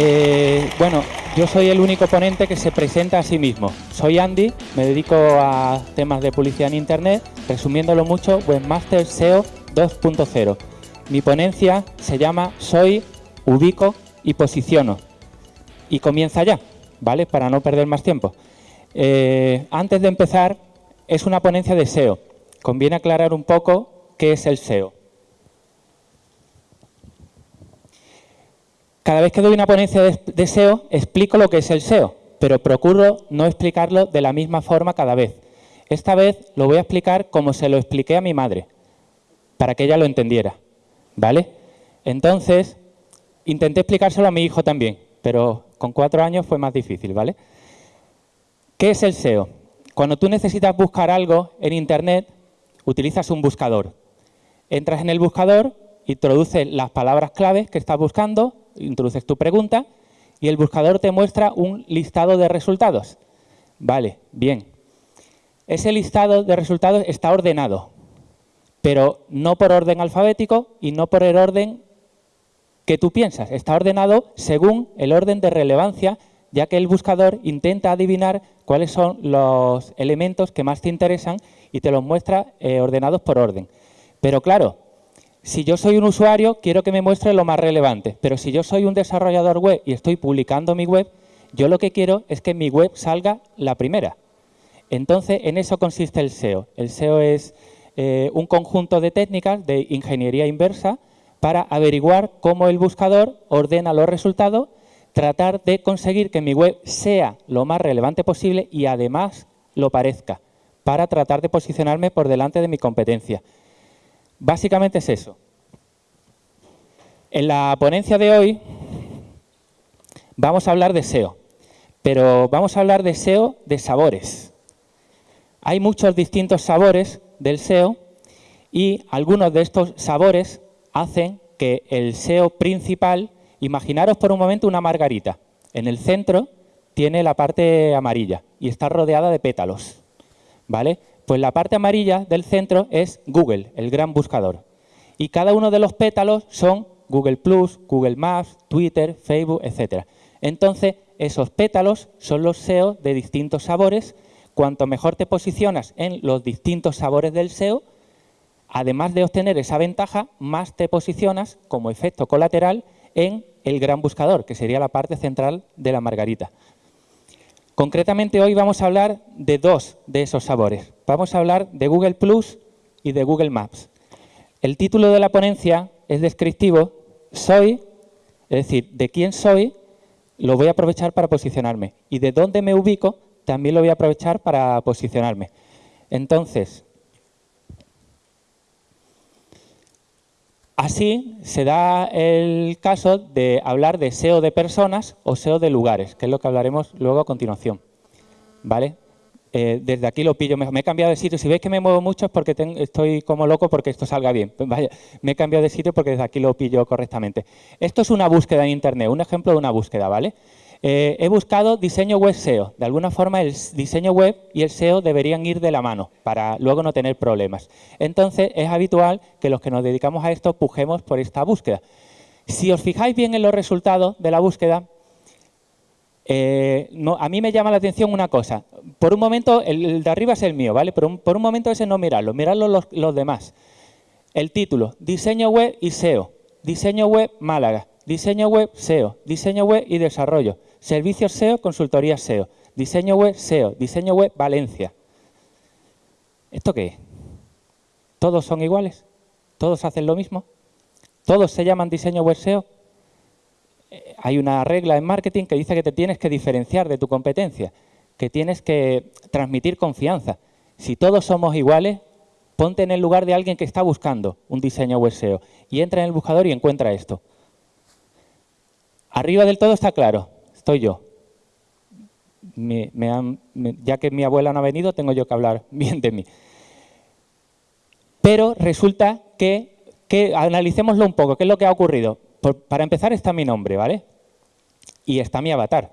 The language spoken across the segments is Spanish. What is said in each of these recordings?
Eh, bueno, yo soy el único ponente que se presenta a sí mismo. Soy Andy, me dedico a temas de publicidad en Internet, resumiéndolo mucho, Webmaster SEO 2.0. Mi ponencia se llama Soy, ubico y posiciono. Y comienza ya, ¿vale? Para no perder más tiempo. Eh, antes de empezar, es una ponencia de SEO. Conviene aclarar un poco qué es el SEO. Cada vez que doy una ponencia de, SEO, explico lo que es el SEO, pero procuro no explicarlo de la misma forma cada vez. Esta vez lo voy a explicar como se lo expliqué a mi madre, para que ella lo entendiera. ¿Vale? Entonces, intenté explicárselo a mi hijo también, pero con cuatro años fue más difícil, ¿vale? ¿Qué es el SEO? Cuando tú necesitas buscar algo en Internet, utilizas un buscador. Entras en el buscador, introduces las palabras claves que estás buscando introduces tu pregunta y el buscador te muestra un listado de resultados. Vale, bien. Ese listado de resultados está ordenado, pero no por orden alfabético y no por el orden que tú piensas. Está ordenado según el orden de relevancia, ya que el buscador intenta adivinar cuáles son los elementos que más te interesan y te los muestra eh, ordenados por orden. Pero claro, si yo soy un usuario, quiero que me muestre lo más relevante, pero si yo soy un desarrollador web y estoy publicando mi web, yo lo que quiero es que mi web salga la primera. Entonces, en eso consiste el SEO. El SEO es eh, un conjunto de técnicas de ingeniería inversa para averiguar cómo el buscador ordena los resultados, tratar de conseguir que mi web sea lo más relevante posible y además lo parezca, para tratar de posicionarme por delante de mi competencia. Básicamente es eso. En la ponencia de hoy vamos a hablar de SEO, pero vamos a hablar de SEO de sabores. Hay muchos distintos sabores del SEO y algunos de estos sabores hacen que el SEO principal, imaginaros por un momento una margarita. En el centro tiene la parte amarilla y está rodeada de pétalos. ¿vale? Pues la parte amarilla del centro es Google, el gran buscador. Y cada uno de los pétalos son Google+, Google Maps, Twitter, Facebook, etc. Entonces, esos pétalos son los SEO de distintos sabores. Cuanto mejor te posicionas en los distintos sabores del SEO, además de obtener esa ventaja, más te posicionas como efecto colateral en el gran buscador, que sería la parte central de la margarita. Concretamente hoy vamos a hablar de dos de esos sabores. Vamos a hablar de Google Plus y de Google Maps. El título de la ponencia es descriptivo. Soy, es decir, de quién soy, lo voy a aprovechar para posicionarme. Y de dónde me ubico, también lo voy a aprovechar para posicionarme. Entonces, Así se da el caso de hablar de SEO de personas o SEO de lugares, que es lo que hablaremos luego a continuación. ¿Vale? Eh, desde aquí lo pillo, me, he cambiado de sitio. Si veis que me muevo mucho es porque estoy como loco porque esto salga bien. Vaya, me he cambiado de sitio porque desde aquí lo pillo correctamente. Esto es una búsqueda en Internet, un ejemplo de una búsqueda, ¿vale? Eh, he buscado diseño web SEO. De alguna forma el diseño web y el SEO deberían ir de la mano para luego no tener problemas. Entonces es habitual que los que nos dedicamos a esto pujemos por esta búsqueda. Si os fijáis bien en los resultados de la búsqueda, eh, a mí me llama la atención una cosa. Por un momento, el, de arriba es el mío, ¿vale? Pero por un momento ese no mirarlo, mirarlo los, los demás. El título, diseño web y SEO. Diseño web Málaga. Diseño web SEO. Diseño web y desarrollo. Servicios SEO, consultoría SEO. Diseño web SEO. Diseño web Valencia. ¿Esto qué es? ¿Todos son iguales? ¿Todos hacen lo mismo? ¿Todos se llaman diseño web SEO? Eh, hay una regla en marketing que dice que te tienes que diferenciar de tu competencia, que tienes que transmitir confianza. Si todos somos iguales, ponte en el lugar de alguien que está buscando un diseño web SEO y entra en el buscador y encuentra esto. Arriba del todo está claro, estoy yo. ya que mi abuela no ha venido, tengo yo que hablar bien de mí. Pero resulta que, que analicémoslo un poco, ¿qué es lo que ha ocurrido? para empezar está mi nombre, ¿vale? Y está mi avatar.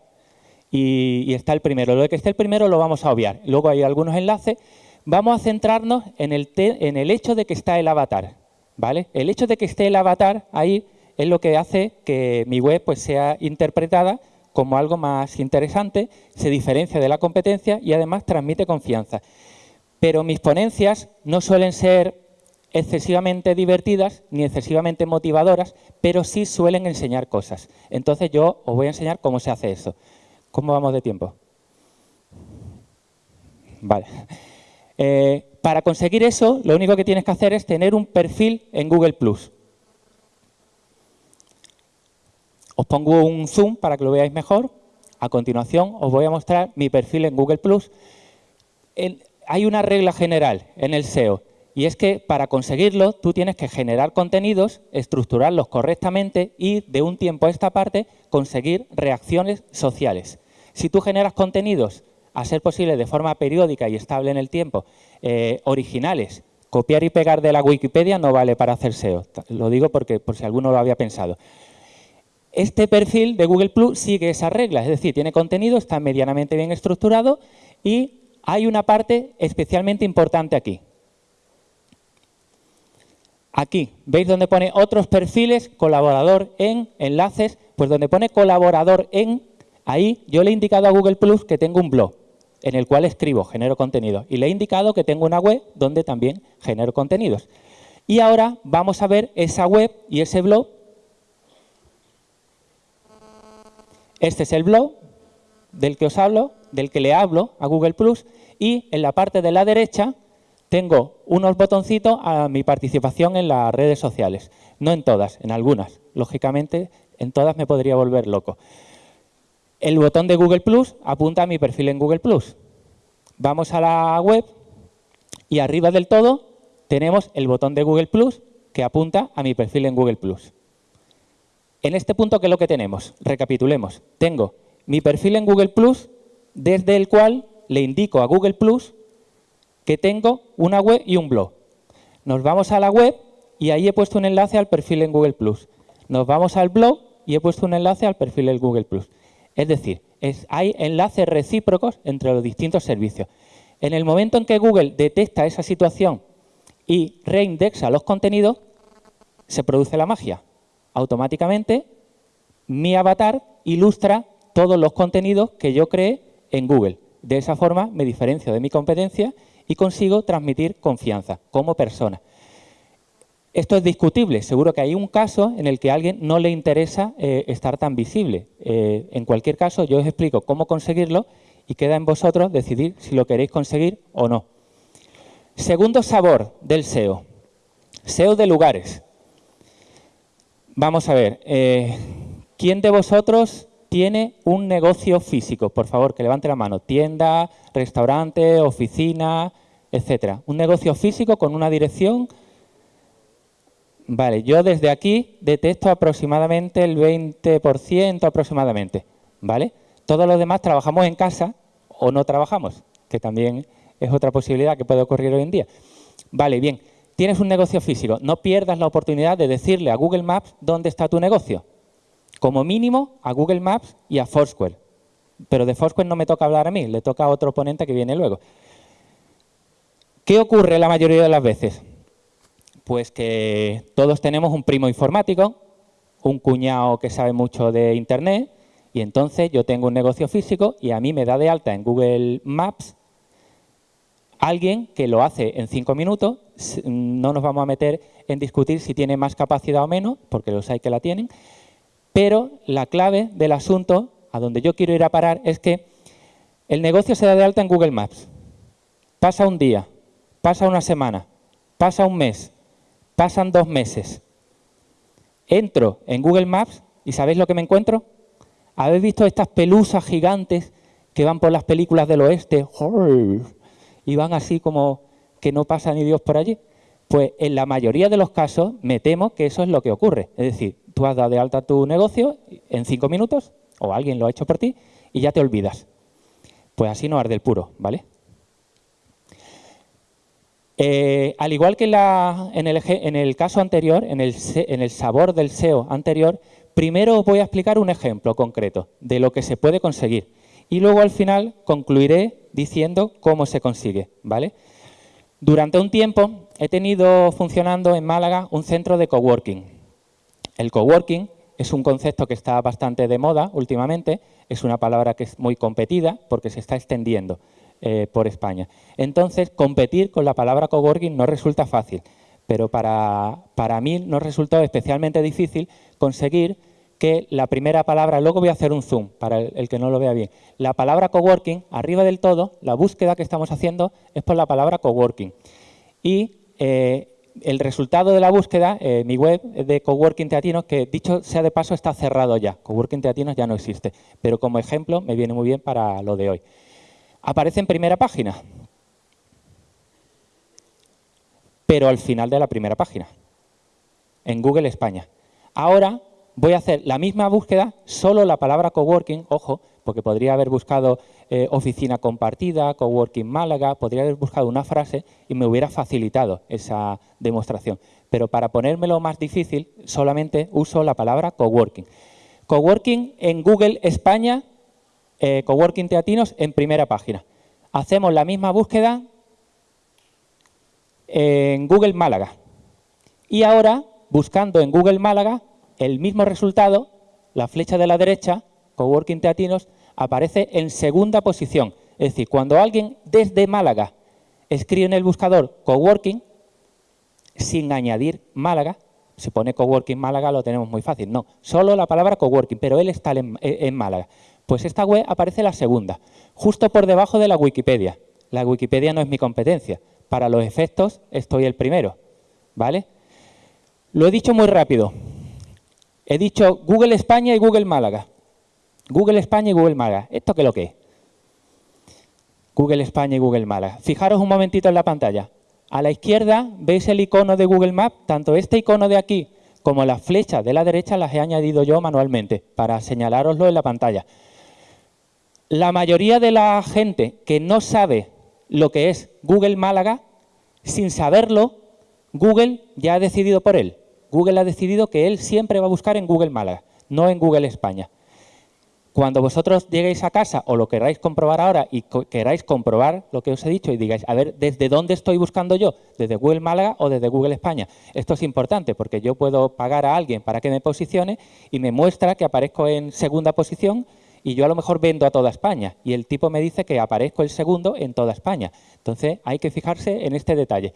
Y, está el primero. Lo de que esté el primero lo vamos a obviar. Luego hay algunos enlaces. Vamos a centrarnos en el, en el hecho de que está el avatar, ¿vale? El hecho de que esté el avatar ahí es lo que hace que mi web pues, sea interpretada como algo más interesante, se diferencia de la competencia y además transmite confianza. Pero mis ponencias no suelen ser excesivamente divertidas ni excesivamente motivadoras, pero sí suelen enseñar cosas. Entonces yo os voy a enseñar cómo se hace eso. ¿Cómo vamos de tiempo? Vale. Eh, para conseguir eso, lo único que tienes que hacer es tener un perfil en Google+. Os pongo un zoom para que lo veáis mejor. A continuación os voy a mostrar mi perfil en Google+. hay una regla general en el SEO y es que para conseguirlo tú tienes que generar contenidos, estructurarlos correctamente y de un tiempo a esta parte conseguir reacciones sociales. Si tú generas contenidos, a ser posible de forma periódica y estable en el tiempo, eh, originales, copiar y pegar de la Wikipedia no vale para hacer SEO. Lo digo porque por si alguno lo había pensado. Este perfil de Google Plus sigue esas reglas, es decir, tiene contenido, está medianamente bien estructurado y hay una parte especialmente importante aquí. Aquí, ¿veis donde pone otros perfiles, colaborador en, enlaces? Pues donde pone colaborador en, ahí yo le he indicado a Google Plus que tengo un blog en el cual escribo, genero contenido. Y le he indicado que tengo una web donde también genero contenidos. Y ahora vamos a ver esa web y ese blog Este es el blog del que os hablo, del que le hablo a Google Plus y en la parte de la derecha tengo unos botoncitos a mi participación en las redes sociales. No en todas, en algunas. Lógicamente, en todas me podría volver loco. El botón de Google Plus apunta a mi perfil en Google Plus. Vamos a la web y arriba del todo tenemos el botón de Google Plus que apunta a mi perfil en Google Plus. En este punto, ¿qué es lo que tenemos? Recapitulemos. Tengo mi perfil en Google Plus, desde el cual le indico a Google Plus que tengo una web y un blog. Nos vamos a la web y ahí he puesto un enlace al perfil en Google Plus. Nos vamos al blog y he puesto un enlace al perfil en Google Plus. Es decir, hay enlaces recíprocos entre los distintos servicios. En el momento en que Google detecta esa situación y reindexa los contenidos, se produce la magia automáticamente mi avatar ilustra todos los contenidos que yo creé en Google. De esa forma me diferencio de mi competencia y consigo transmitir confianza como persona. Esto es discutible. Seguro que hay un caso en el que a alguien no le interesa eh, estar tan visible. Eh, en cualquier caso, yo os explico cómo conseguirlo y queda en vosotros decidir si lo queréis conseguir o no. Segundo sabor del SEO. SEO de lugares. Vamos a ver, eh, ¿quién de vosotros tiene un negocio físico? Por favor, que levante la mano. Tienda, restaurante, oficina, etcétera. Un negocio físico con una dirección. Vale, yo desde aquí detecto aproximadamente el 20% aproximadamente, ¿vale? Todos los demás trabajamos en casa o no trabajamos, que también es otra posibilidad que puede ocurrir hoy en día. Vale, bien tienes un negocio físico, no pierdas la oportunidad de decirle a Google Maps dónde está tu negocio. Como mínimo a Google Maps y a Foursquare. Pero de Foursquare no me toca hablar a mí, le toca a otro oponente que viene luego. ¿Qué ocurre la mayoría de las veces? Pues que todos tenemos un primo informático, un cuñado que sabe mucho de Internet, y entonces yo tengo un negocio físico y a mí me da de alta en Google Maps alguien que lo hace en cinco minutos, no nos vamos a meter en discutir si tiene más capacidad o menos, porque los hay que la tienen, pero la clave del asunto, a donde yo quiero ir a parar, es que el negocio se da de alta en Google Maps. Pasa un día, pasa una semana, pasa un mes, pasan dos meses. Entro en Google Maps y ¿sabéis lo que me encuentro? ¿Habéis visto estas pelusas gigantes que van por las películas del oeste? y van así como que no pasa ni Dios por allí. Pues en la mayoría de los casos me temo que eso es lo que ocurre. Es decir, tú has dado de alta tu negocio en cinco minutos, o alguien lo ha hecho por ti, y ya te olvidas. Pues así no arde el puro, ¿vale? Eh, al igual que en, el, caso anterior, en el, en el sabor del SEO anterior, primero os voy a explicar un ejemplo concreto de lo que se puede conseguir. Y luego al final concluiré diciendo cómo se consigue. ¿vale? Durante un tiempo he tenido funcionando en Málaga un centro de coworking. El coworking es un concepto que está bastante de moda últimamente, es una palabra que es muy competida porque se está extendiendo eh, por España. Entonces, competir con la palabra coworking no resulta fácil, pero para, para mí nos resultó especialmente difícil conseguir que la primera palabra, luego voy a hacer un zoom para el, que no lo vea bien, la palabra coworking, arriba del todo, la búsqueda que estamos haciendo es por la palabra coworking. Y eh, el resultado de la búsqueda, eh, mi web de Coworking Teatinos, que dicho sea de paso está cerrado ya, Coworking Teatinos ya no existe, pero como ejemplo me viene muy bien para lo de hoy. Aparece en primera página, pero al final de la primera página, en Google España. Ahora voy a hacer la misma búsqueda, solo la palabra coworking, ojo, porque podría haber buscado eh, oficina compartida, coworking Málaga, podría haber buscado una frase y me hubiera facilitado esa demostración. Pero para ponérmelo más difícil, solamente uso la palabra coworking. Coworking en Google España, eh, coworking teatinos en primera página. Hacemos la misma búsqueda en Google Málaga. Y ahora, buscando en Google Málaga, el mismo resultado, la flecha de la derecha, Coworking Teatinos, aparece en segunda posición. Es decir, cuando alguien desde Málaga escribe en el buscador Coworking, sin añadir Málaga, se pone Coworking Málaga, lo tenemos muy fácil. No, solo la palabra Coworking, pero él está en, en Málaga. Pues esta web aparece la segunda, justo por debajo de la Wikipedia. La Wikipedia no es mi competencia. Para los efectos estoy el primero, ¿vale? Lo he dicho muy rápido. He dicho Google España y Google Málaga. Google España y Google Málaga. ¿Esto qué es lo que es? Google España y Google Málaga. Fijaros un momentito en la pantalla. A la izquierda veis el icono de Google Maps. Tanto este icono de aquí como las flechas de la derecha las he añadido yo manualmente para señalároslo en la pantalla. La mayoría de la gente que no sabe lo que es Google Málaga, sin saberlo, Google ya ha decidido por él. Google ha decidido que él siempre va a buscar en Google Málaga, no en Google España. Cuando vosotros lleguéis a casa o lo queráis comprobar ahora y queráis comprobar lo que os he dicho y digáis, a ver, ¿desde dónde estoy buscando yo? ¿Desde Google Málaga o desde Google España? Esto es importante porque yo puedo pagar a alguien para que me posicione y me muestra que aparezco en segunda posición y yo a lo mejor vendo a toda España y el tipo me dice que aparezco el segundo en toda España. Entonces hay que fijarse en este detalle.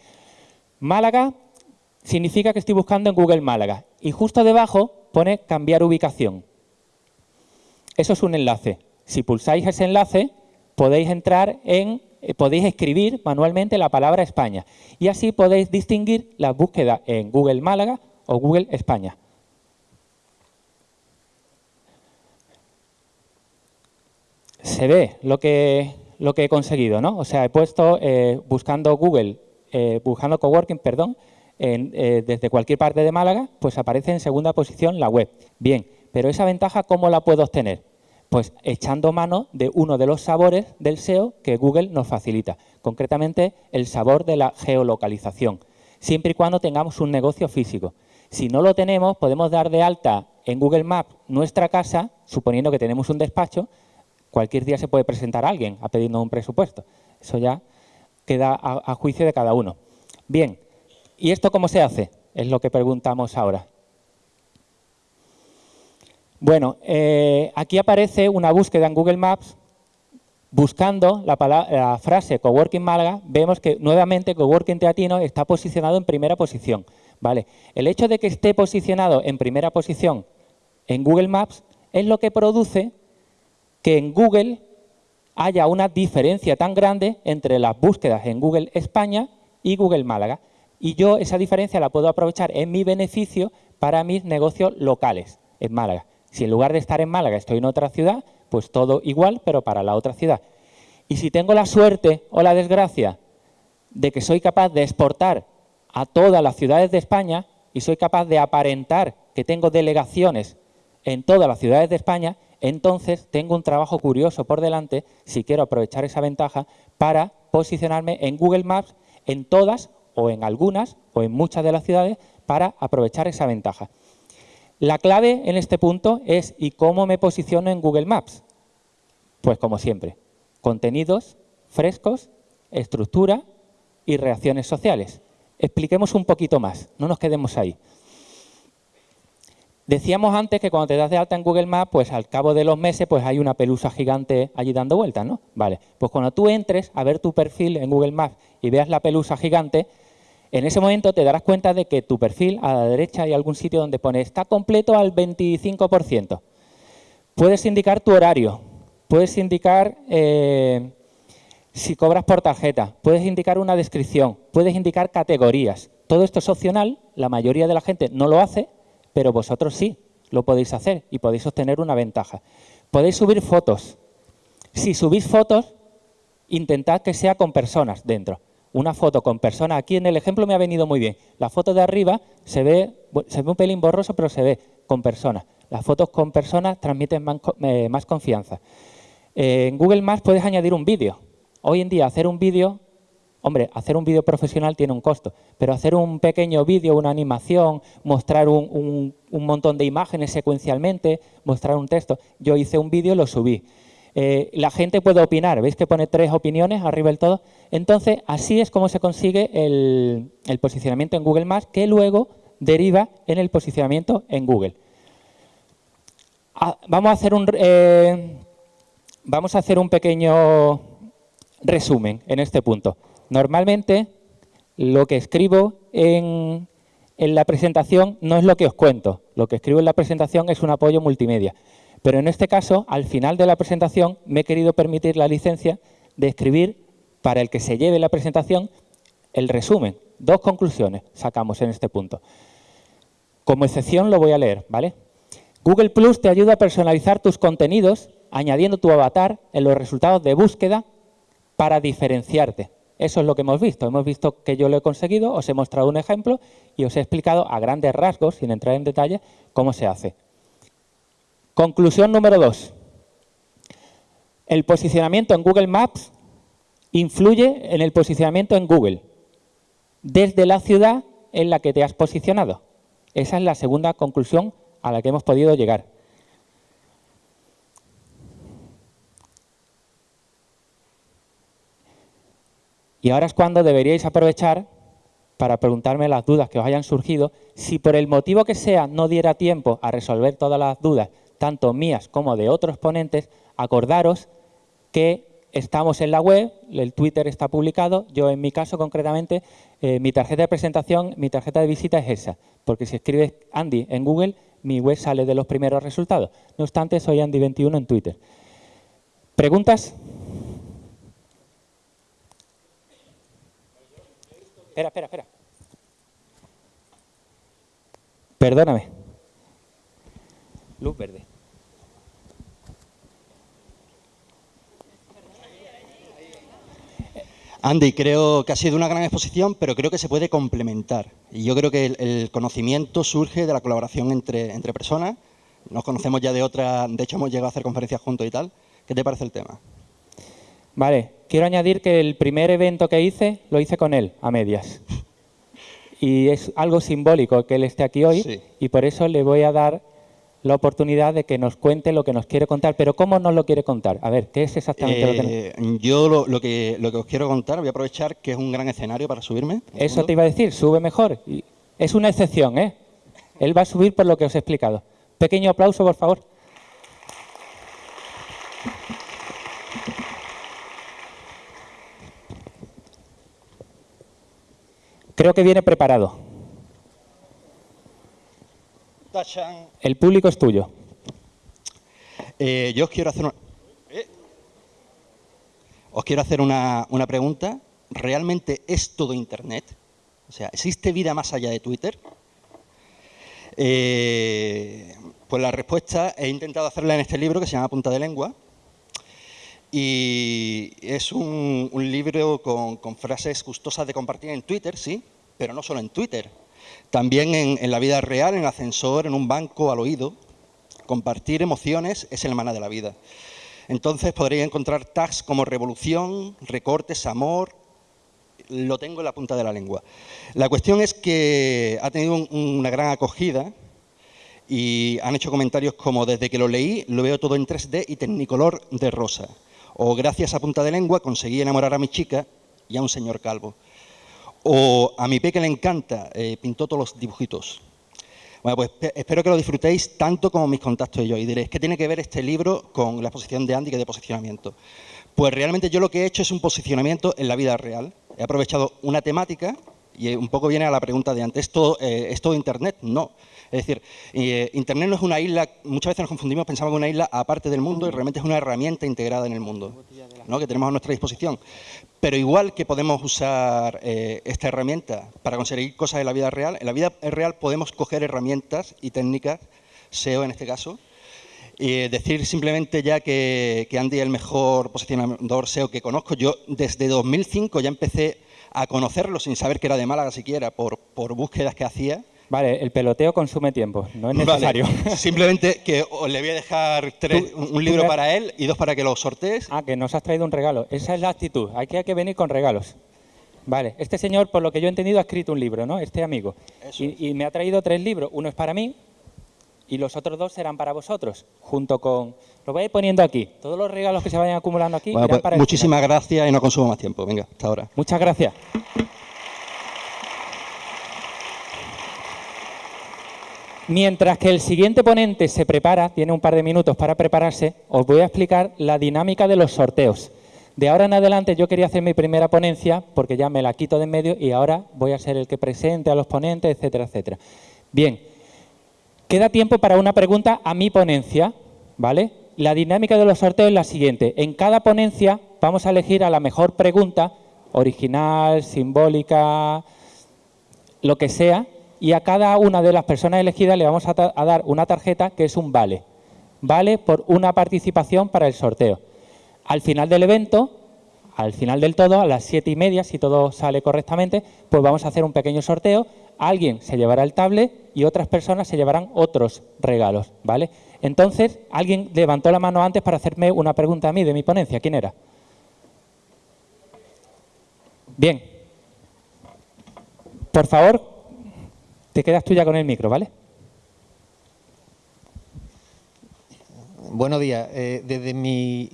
Málaga significa que estoy buscando en Google Málaga. Y justo debajo pone cambiar ubicación. Eso es un enlace. Si pulsáis ese enlace, podéis entrar en, eh, podéis escribir manualmente la palabra España. Y así podéis distinguir la búsqueda en Google Málaga o Google España. Se ve lo que, lo que he conseguido, ¿no? O sea, he puesto eh, buscando Google, eh, buscando coworking, perdón, eh, desde cualquier parte de Málaga, pues aparece en segunda posición la web. Bien, pero esa ventaja, ¿cómo la puedo obtener? Pues echando mano de uno de los sabores del SEO que Google nos facilita, concretamente el sabor de la geolocalización, siempre y cuando tengamos un negocio físico. Si no lo tenemos, podemos dar de alta en Google Maps nuestra casa, suponiendo que tenemos un despacho, cualquier día se puede presentar a alguien a pedirnos un presupuesto. Eso ya queda a juicio de cada uno. Bien, ¿Y esto cómo se hace? Es lo que preguntamos ahora. Bueno, eh, aquí aparece una búsqueda en Google Maps buscando la, la, frase Coworking Málaga, vemos que nuevamente Coworking Teatino está posicionado en primera posición. ¿vale? El hecho de que esté posicionado en primera posición en Google Maps es lo que produce que en Google haya una diferencia tan grande entre las búsquedas en Google España y Google Málaga y yo esa diferencia la puedo aprovechar en mi beneficio para mis negocios locales en Málaga. Si en lugar de estar en Málaga estoy en otra ciudad, pues todo igual, pero para la otra ciudad. Y si tengo la suerte o la desgracia de que soy capaz de exportar a todas las ciudades de España y soy capaz de aparentar que tengo delegaciones en todas las ciudades de España, entonces tengo un trabajo curioso por delante si quiero aprovechar esa ventaja para posicionarme en Google Maps en todas o en algunas o en muchas de las ciudades para aprovechar esa ventaja. La clave en este punto es ¿y cómo me posiciono en Google Maps? Pues como siempre, contenidos frescos, estructura y reacciones sociales. Expliquemos un poquito más, no nos quedemos ahí. Decíamos antes que cuando te das de alta en Google Maps, pues al cabo de los meses pues hay una pelusa gigante allí dando vueltas, ¿no? Vale, pues cuando tú entres a ver tu perfil en Google Maps y veas la pelusa gigante, en ese momento te darás cuenta de que tu perfil a la derecha hay algún sitio donde pone está completo al 25%. Puedes indicar tu horario, puedes indicar eh, si cobras por tarjeta, puedes indicar una descripción, puedes indicar categorías. Todo esto es opcional, la mayoría de la gente no lo hace, pero vosotros sí lo podéis hacer y podéis obtener una ventaja. Podéis subir fotos. Si subís fotos, intentad que sea con personas dentro. Una foto con personas, aquí en el ejemplo me ha venido muy bien. La foto de arriba se ve, se ve un pelín borroso, pero se ve con personas. Las fotos con personas transmiten más, eh, confianza. Eh, en Google Maps puedes añadir un vídeo. Hoy en día hacer un vídeo Hombre, hacer un vídeo profesional tiene un costo, pero hacer un pequeño vídeo, una animación, mostrar un, montón de imágenes secuencialmente, mostrar un texto. Yo hice un vídeo y lo subí. Eh, la gente puede opinar, ¿veis que pone tres opiniones arriba del todo? Entonces, así es como se consigue el, posicionamiento en Google Maps, que luego deriva en el posicionamiento en Google. Ah, vamos, a hacer un, eh, vamos a hacer un pequeño resumen en este punto. Normalmente lo que escribo en, la presentación no es lo que os cuento. Lo que escribo en la presentación es un apoyo multimedia. Pero en este caso, al final de la presentación, me he querido permitir la licencia de escribir para el que se lleve la presentación el resumen. Dos conclusiones sacamos en este punto. Como excepción lo voy a leer, ¿vale? Google Plus te ayuda a personalizar tus contenidos añadiendo tu avatar en los resultados de búsqueda para diferenciarte. Eso es lo que hemos visto. Hemos visto que yo lo he conseguido, os he mostrado un ejemplo y os he explicado a grandes rasgos, sin entrar en detalle, cómo se hace. Conclusión número dos. El posicionamiento en Google Maps influye en el posicionamiento en Google, desde la ciudad en la que te has posicionado. Esa es la segunda conclusión a la que hemos podido llegar. Y ahora es cuando deberíais aprovechar para preguntarme las dudas que os hayan surgido. Si por el motivo que sea no diera tiempo a resolver todas las dudas, tanto mías como de otros ponentes, acordaros que estamos en la web, el Twitter está publicado, yo en mi caso concretamente, eh, mi tarjeta de presentación, mi tarjeta de visita es esa, porque si escribes Andy en Google, mi web sale de los primeros resultados. No obstante, soy Andy21 en Twitter. ¿Preguntas? Espera, espera, espera. Perdóname. Luz verde. Andy, creo que ha sido una gran exposición, pero creo que se puede complementar. Y yo creo que el, conocimiento surge de la colaboración entre, entre, personas. Nos conocemos ya de otra, de hecho hemos llegado a hacer conferencias juntos y tal. ¿Qué te parece el tema? Vale, quiero añadir que el primer evento que hice, lo hice con él, a medias. Y es algo simbólico que él esté aquí hoy y por eso le voy a dar la oportunidad de que nos cuente lo que nos quiere contar. Pero ¿cómo nos lo quiere contar? A ver, ¿qué es exactamente lo que eh, Yo lo, que, lo que os quiero contar, voy a aprovechar que es un gran escenario para subirme. Eso te iba a decir, sube mejor. Es una excepción, ¿eh? Él va a subir por lo que os he explicado. Pequeño aplauso, por favor. Creo que viene preparado. El público es tuyo. Eh, yo os quiero hacer una... Eh. Os quiero hacer una, pregunta. ¿Realmente es todo Internet? O sea, ¿existe vida más allá de Twitter? Eh, pues la respuesta he intentado hacerla en este libro que se llama Punta de Lengua. Y es un, libro con, frases gustosas de compartir en Twitter, sí, pero no solo en Twitter. También en, la vida real, en el ascensor, en un banco, al oído. Compartir emociones es el maná de la vida. Entonces podréis encontrar tags como revolución, recortes, amor, lo tengo en la punta de la lengua. La cuestión es que ha tenido una gran acogida y han hecho comentarios como desde que lo leí lo veo todo en 3D y tecnicolor de rosa o gracias a punta de lengua conseguí enamorar a mi chica y a un señor calvo. O a mi peque le encanta, eh, pintó todos los dibujitos. Bueno, pues espero que lo disfrutéis tanto como mis contactos y yo. Y diréis, ¿qué tiene que ver este libro con la exposición de Andy que de posicionamiento? Pues realmente yo lo que he hecho es un posicionamiento en la vida real. He aprovechado una temática y un poco viene a la pregunta de antes, ¿es todo, eh, Internet? No. Es decir, eh, Internet no es una isla, muchas veces nos confundimos, pensamos que es una isla aparte del mundo y realmente es una herramienta integrada en el mundo, ¿no? que tenemos a nuestra disposición. Pero igual que podemos usar eh, esta herramienta para conseguir cosas en la vida real, en la vida real podemos coger herramientas y técnicas, SEO en este caso, y decir simplemente ya que, que Andy es el mejor posicionador SEO que conozco. Yo desde 2005 ya empecé a conocerlo sin saber que era de Málaga siquiera, por, por búsquedas que hacía Vale, el peloteo consume tiempo, no es necesario. Simplemente que le voy a dejar un libro para él y dos para que lo sortees. Ah, que nos has traído un regalo. Esa es la actitud. Aquí hay que venir con regalos. Vale, este señor, por lo que yo he entendido, ha escrito un libro, ¿no? Este amigo. Y, y, me ha traído tres libros. Uno es para mí y los otros dos serán para vosotros, junto con... Lo voy a ir poniendo aquí. Todos los regalos que se vayan acumulando aquí bueno, pues, Muchísimas gracias y no consumo más tiempo. Venga, hasta ahora. Muchas gracias. Mientras que el siguiente ponente se prepara, tiene un par de minutos para prepararse, os voy a explicar la dinámica de los sorteos. De ahora en adelante yo quería hacer mi primera ponencia porque ya me la quito de en medio y ahora voy a ser el que presente a los ponentes, etcétera, etcétera. Bien, queda tiempo para una pregunta a mi ponencia, ¿vale? La dinámica de los sorteos es la siguiente. En cada ponencia vamos a elegir a la mejor pregunta, original, simbólica, lo que sea, y a cada una de las personas elegidas le vamos a, dar una tarjeta que es un vale. Vale por una participación para el sorteo. Al final del evento, al final del todo, a las siete y media, si todo sale correctamente, pues vamos a hacer un pequeño sorteo. Alguien se llevará el tablet y otras personas se llevarán otros regalos, ¿vale? Entonces, alguien levantó la mano antes para hacerme una pregunta a mí de mi ponencia. ¿Quién era? Bien. Por favor, te quedas tú ya con el micro, ¿vale? Buenos días. Eh, desde mi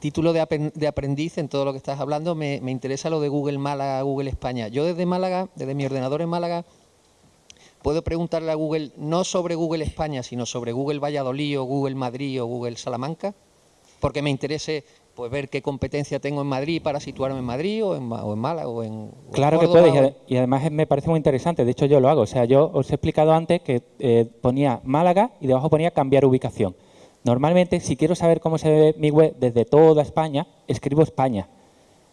título de, aprendiz en todo lo que estás hablando, me, interesa lo de Google Málaga, Google España. Yo desde Málaga, desde mi ordenador en Málaga, puedo preguntarle a Google no sobre Google España, sino sobre Google Valladolid o Google Madrid o Google Salamanca, porque me interese pues ver qué competencia tengo en Madrid para situarme en Madrid o en, Málaga o en Claro que puedes y además me parece muy interesante, de hecho yo lo hago, o sea, yo os he explicado antes que eh, ponía Málaga y debajo ponía cambiar ubicación. Normalmente, si quiero saber cómo se ve mi web desde toda España, escribo España.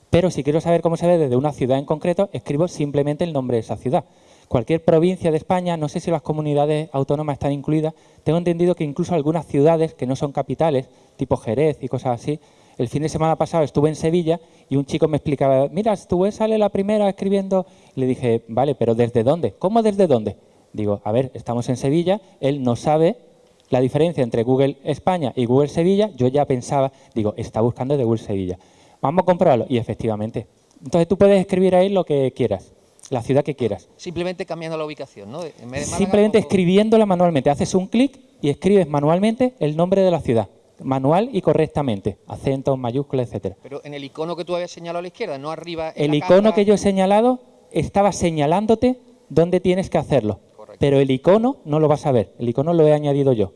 Pero si quiero saber cómo se ve desde una ciudad en concreto, escribo simplemente el nombre de esa ciudad. Cualquier provincia de España, no sé si las comunidades autónomas están incluidas, tengo entendido que incluso algunas ciudades que no son capitales, tipo Jerez y cosas así, el fin de semana pasado estuve en Sevilla y un chico me explicaba, mira, tu sale la primera escribiendo. le dije, vale, pero ¿desde dónde? ¿Cómo desde dónde? Digo, a ver, estamos en Sevilla, él no sabe la diferencia entre Google España y Google Sevilla. Yo ya pensaba, digo, está buscando de Google Sevilla. Vamos a comprobarlo. Y efectivamente. Entonces tú puedes escribir ahí lo que quieras, la ciudad que quieras. Simplemente cambiando la ubicación, ¿no? Simplemente escribiéndola manualmente. Haces un clic y escribes manualmente el nombre de la ciudad manual y correctamente, acentos, mayúsculas, etcétera. Pero en el icono que tú habías señalado a la izquierda, no arriba. el icono que yo he señalado estaba señalándote dónde tienes que hacerlo. Pero el icono no lo vas a ver, el icono lo he añadido yo.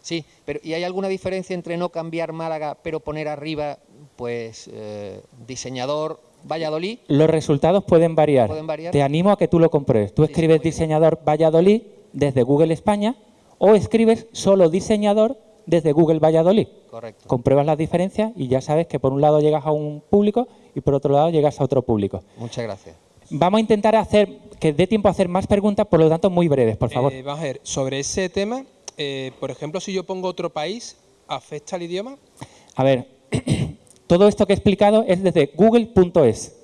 Sí, pero ¿y hay alguna diferencia entre no cambiar Málaga, pero poner arriba, pues, eh, diseñador Valladolid? Los resultados pueden variar. pueden variar. Te animo a que tú lo compruebes. Tú escribes diseñador Valladolid desde Google España o escribes solo diseñador desde Google Valladolid. Correcto. Compruebas las diferencias y ya sabes que por un lado llegas a un público y por otro lado llegas a otro público. Muchas gracias. Vamos a intentar hacer que dé tiempo a hacer más preguntas, por lo tanto muy breves, por favor. Eh, vamos a ver, sobre ese tema, eh, por ejemplo, si yo pongo otro país, ¿afecta al idioma? A ver, todo esto que he explicado es desde google.es.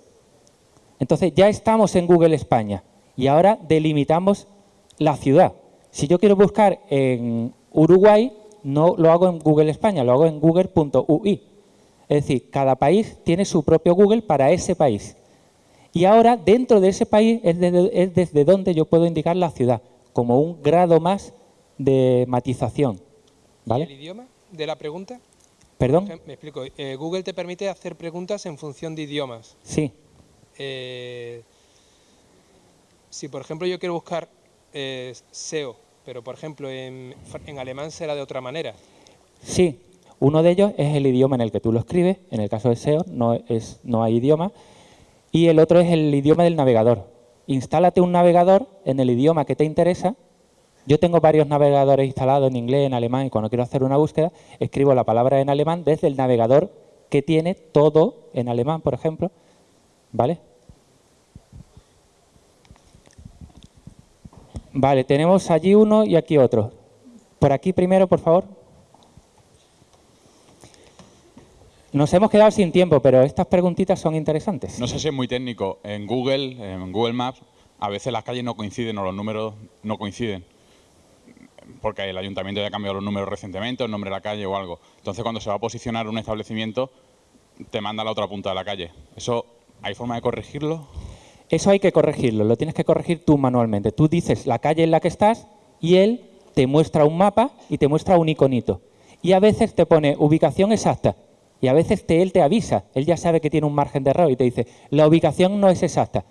Entonces ya estamos en Google España y ahora delimitamos la ciudad. Si yo quiero buscar en Uruguay, no lo hago en Google España, lo hago en google.ui. Es decir, cada país tiene su propio Google para ese país. Y ahora, dentro de ese país, es, desde donde yo puedo indicar la ciudad, como un grado más de matización. ¿Vale? ¿El idioma de la pregunta? ¿Perdón? Me explico. Eh, Google te permite hacer preguntas en función de idiomas. Sí. Eh, si, por ejemplo, yo quiero buscar eh, SEO, pero por ejemplo en, en alemán será de otra manera. Sí, uno de ellos es el idioma en el que tú lo escribes, en el caso de SEO no, es, no hay idioma, y el otro es el idioma del navegador. Instálate un navegador en el idioma que te interesa. Yo tengo varios navegadores instalados en inglés, en alemán, y cuando quiero hacer una búsqueda, escribo la palabra en alemán desde el navegador que tiene todo en alemán, por ejemplo. ¿Vale? Vale, tenemos allí uno y aquí otro. Por aquí primero, por favor. Nos hemos quedado sin tiempo, pero estas preguntitas son interesantes. No sé si es muy técnico. En Google, en Google Maps, a veces las calles no coinciden o los números no coinciden. Porque el ayuntamiento ya ha cambiado los números recientemente, el nombre de la calle o algo. Entonces, cuando se va a posicionar un establecimiento, te manda a la otra punta de la calle. ¿Eso hay forma de corregirlo? Eso hay que corregirlo, lo tienes que corregir tú manualmente. Tú dices la calle en la que estás y él te muestra un mapa y te muestra un iconito. Y a veces te pone ubicación exacta y a veces te, él te avisa, él ya sabe que tiene un margen de error y te dice, la ubicación no es exacta.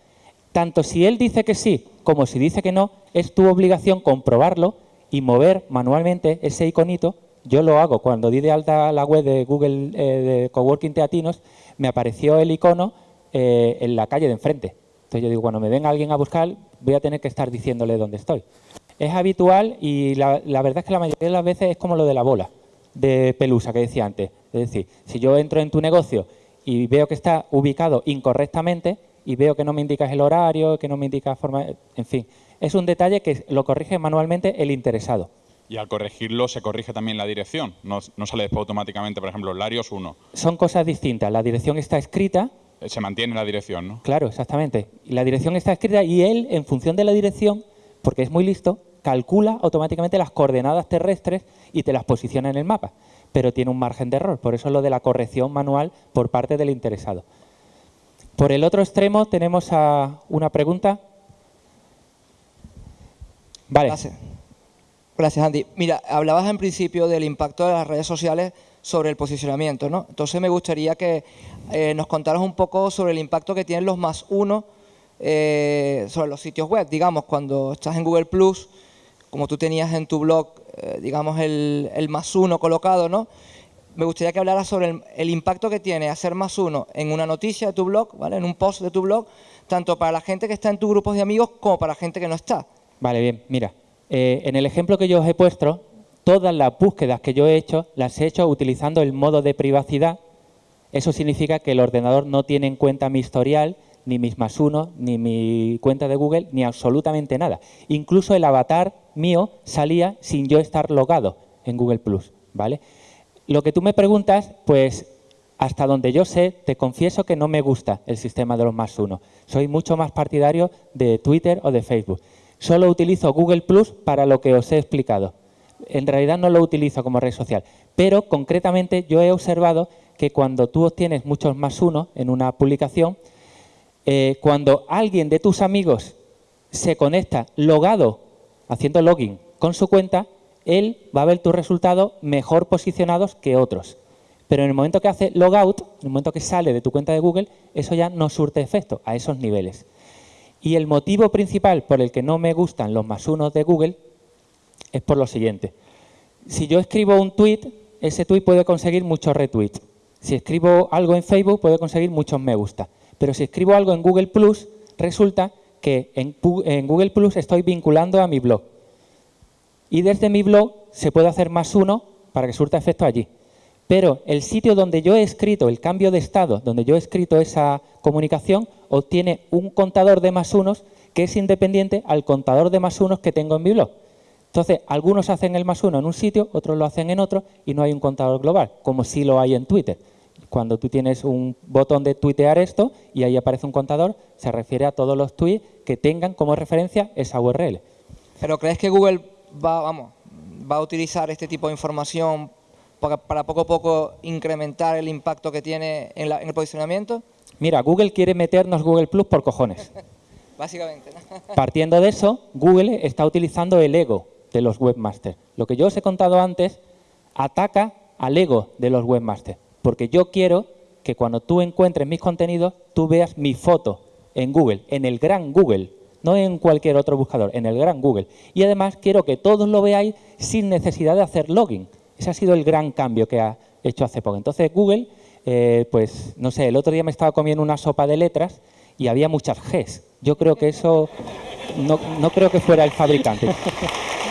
Tanto si él dice que sí como si dice que no, es tu obligación comprobarlo y mover manualmente ese iconito. Yo lo hago, cuando di de alta la web de Google eh, de Coworking Teatinos, me apareció el icono eh, en la calle de enfrente. Entonces yo digo, cuando me venga alguien a buscar, voy a tener que estar diciéndole dónde estoy. Es habitual y la, la verdad es que la mayoría de las veces es como lo de la bola de pelusa que decía antes. Es decir, si yo entro en tu negocio y veo que está ubicado incorrectamente y veo que no me indicas el horario, que no me indicas forma... En fin, es un detalle que lo corrige manualmente el interesado. Y al corregirlo se corrige también la dirección, no, sale después automáticamente, por ejemplo, Larios 1. Son cosas distintas, la dirección está escrita... Eh, se mantiene la dirección, ¿no? Claro, exactamente. La dirección está escrita y él, en función de la dirección, porque es muy listo, calcula automáticamente las coordenadas terrestres y te las posiciona en el mapa pero tiene un margen de error. Por eso es lo de la corrección manual por parte del interesado. Por el otro extremo tenemos a una pregunta. Vale. Gracias. Gracias, Andy. Mira, hablabas en principio del impacto de las redes sociales sobre el posicionamiento, ¿no? Entonces me gustaría que eh, nos contaras un poco sobre el impacto que tienen los más uno eh, sobre los sitios web. Digamos, cuando estás en Google Plus, como tú tenías en tu blog eh, digamos, el, más uno colocado, ¿no? Me gustaría que hablara sobre el, impacto que tiene hacer más uno en una noticia de tu blog, ¿vale? En un post de tu blog, tanto para la gente que está en tu grupos de amigos como para la gente que no está. Vale, bien. Mira, eh, en el ejemplo que yo os he puesto, todas las búsquedas que yo he hecho, las he hecho utilizando el modo de privacidad. Eso significa que el ordenador no tiene en cuenta mi historial, ni mis más uno, ni mi cuenta de Google, ni absolutamente nada. Incluso el avatar mío salía sin yo estar logado en Google+. ¿vale? Lo que tú me preguntas, pues hasta donde yo sé, te confieso que no me gusta el sistema de los más uno. Soy mucho más partidario de Twitter o de Facebook. Solo utilizo Google Plus para lo que os he explicado. En realidad no lo utilizo como red social, pero concretamente yo he observado que cuando tú obtienes muchos más uno en una publicación, eh, cuando alguien de tus amigos se conecta logado haciendo login con su cuenta, él va a ver tus resultados mejor posicionados que otros. Pero en el momento que hace logout, en el momento que sale de tu cuenta de Google, eso ya no surte efecto a esos niveles. Y el motivo principal por el que no me gustan los más unos de Google es por lo siguiente. Si yo escribo un tweet, ese tweet puede conseguir muchos retweets. Si escribo algo en Facebook, puede conseguir muchos me gusta. Pero si escribo algo en Google resulta que en, Google Plus estoy vinculando a mi blog. Y desde mi blog se puede hacer más uno para que surta efecto allí. Pero el sitio donde yo he escrito el cambio de estado, donde yo he escrito esa comunicación, obtiene un contador de más unos que es independiente al contador de más unos que tengo en mi blog. Entonces, algunos hacen el más uno en un sitio, otros lo hacen en otro y no hay un contador global, como sí lo hay en Twitter. Cuando tú tienes un botón de tuitear esto y ahí aparece un contador, se refiere a todos los tweets que tengan como referencia esa URL. ¿Pero crees que Google va, vamos, va a utilizar este tipo de información para, poco a poco incrementar el impacto que tiene en, el posicionamiento? Mira, Google quiere meternos Google Plus por cojones. Básicamente. Partiendo de eso, Google está utilizando el ego de los webmasters. Lo que yo os he contado antes ataca al ego de los webmasters. Porque yo quiero que cuando tú encuentres mis contenidos, tú veas mi foto en Google, en el gran Google, no en cualquier otro buscador, en el gran Google. Y además quiero que todos lo veáis sin necesidad de hacer login. Ese ha sido el gran cambio que ha hecho hace poco. Entonces Google, eh, pues no sé, el otro día me estaba comiendo una sopa de letras y había muchas Gs. Yo creo que eso no, no creo que fuera el fabricante.